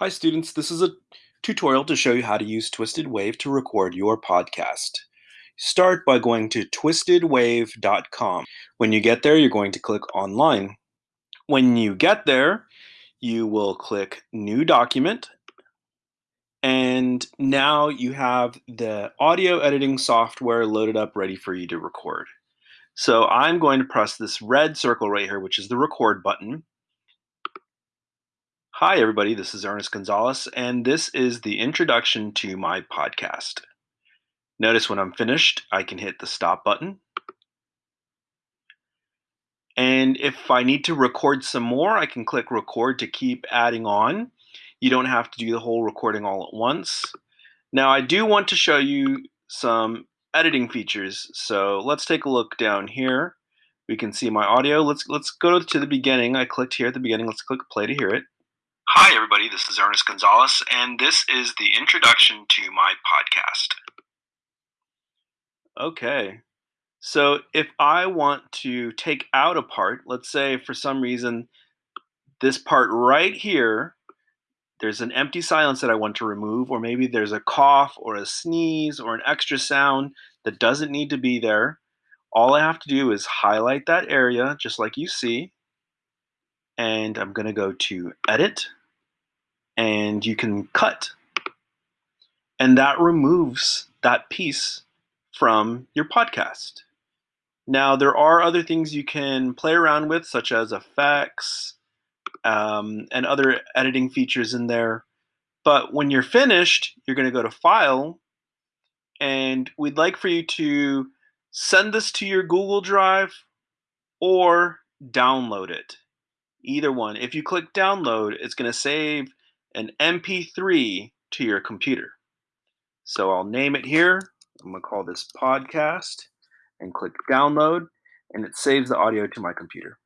Hi students, this is a tutorial to show you how to use Twisted Wave to record your podcast. Start by going to twistedwave.com. When you get there, you're going to click online. When you get there, you will click New Document, and now you have the audio editing software loaded up ready for you to record. So I'm going to press this red circle right here, which is the record button. Hi, everybody. This is Ernest Gonzalez, and this is the introduction to my podcast. Notice when I'm finished, I can hit the stop button. And if I need to record some more, I can click record to keep adding on. You don't have to do the whole recording all at once. Now, I do want to show you some editing features. So let's take a look down here. We can see my audio. Let's let's go to the beginning. I clicked here at the beginning. Let's click play to hear it. Hi, everybody. This is Ernest Gonzalez, and this is the introduction to my podcast. Okay. So if I want to take out a part, let's say for some reason this part right here, there's an empty silence that I want to remove, or maybe there's a cough or a sneeze or an extra sound that doesn't need to be there. All I have to do is highlight that area, just like you see, and I'm going to go to Edit, and you can cut. And that removes that piece from your podcast. Now, there are other things you can play around with, such as effects um, and other editing features in there. But when you're finished, you're going to go to File, and we'd like for you to send this to your Google Drive or download it. Either one. If you click download, it's going to save an MP3 to your computer. So I'll name it here. I'm going to call this podcast and click download, and it saves the audio to my computer.